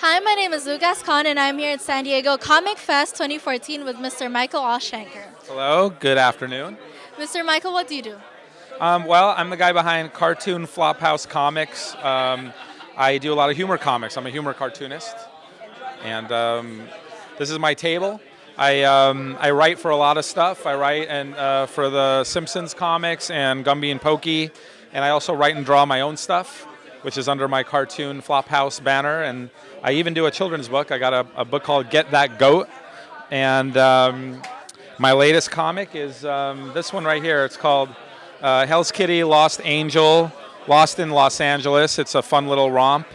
Hi, my name is Lucas Khan, and I'm here at San Diego Comic Fest 2014 with Mr. Michael Aushenker. Hello, good afternoon. Mr. Michael, what do you do? Um, well, I'm the guy behind Cartoon Flophouse Comics. Um, I do a lot of humor comics. I'm a humor cartoonist. And um, this is my table. I, um, I write for a lot of stuff. I write and uh, for the Simpsons comics and Gumby and Pokey. And I also write and draw my own stuff, which is under my Cartoon Flophouse banner. And I even do a children's book. I got a, a book called Get That Goat. And um, my latest comic is um, this one right here. It's called uh, Hell's Kitty Lost Angel, Lost in Los Angeles. It's a fun little romp.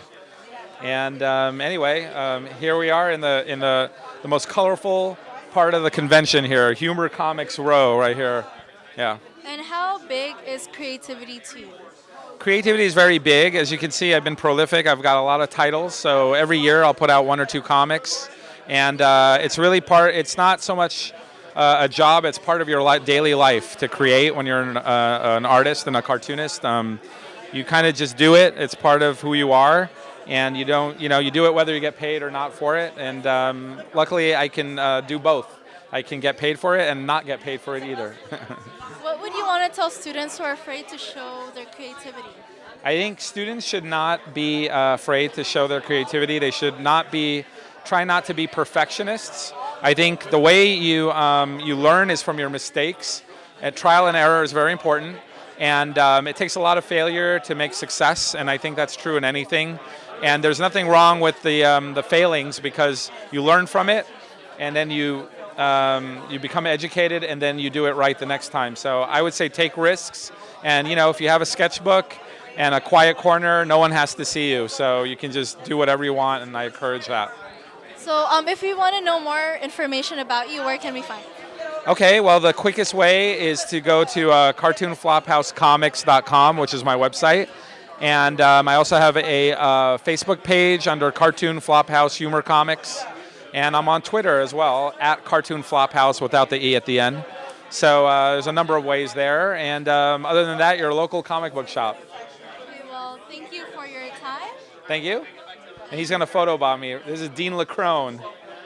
And um, anyway, um, here we are in the in the, the most colorful part of the convention here, Humor Comics Row right here. Yeah. And how big is creativity to you? Creativity is very big. As you can see, I've been prolific. I've got a lot of titles. So every year I'll put out one or two comics. And uh, it's really part, it's not so much uh, a job, it's part of your li daily life to create when you're an, uh, an artist and a cartoonist. Um, you kind of just do it, it's part of who you are. And you don't, you know, you do it whether you get paid or not for it. And um, luckily I can uh, do both. I can get paid for it and not get paid for it either. want to tell students who are afraid to show their creativity? I think students should not be uh, afraid to show their creativity. They should not be, try not to be perfectionists. I think the way you, um, you learn is from your mistakes. And trial and error is very important. And um, it takes a lot of failure to make success, and I think that's true in anything. And there's nothing wrong with the, um, the failings because you learn from it, and then you um, you become educated and then you do it right the next time. So I would say take risks and you know if you have a sketchbook and a quiet corner, no one has to see you. So you can just do whatever you want and I encourage that. So um, if we want to know more information about you, where can we find you? Okay, well the quickest way is to go to uh, cartoonflophousecomics.com, which is my website. And um, I also have a uh, Facebook page under Cartoon Flophouse Humor Comics. And I'm on Twitter as well, at Cartoon Flophouse without the E at the end. So uh, there's a number of ways there. And um, other than that, your local comic book shop. Okay, well, thank you for your time. Thank you. And he's going to photobomb me. This is Dean Lacrone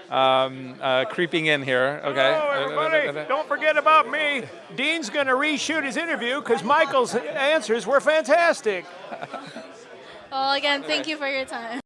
um, uh, creeping in here. Okay. Hello, everybody. Don't forget about me. Dean's going to reshoot his interview because Michael's answers were fantastic. well, again, thank you for your time.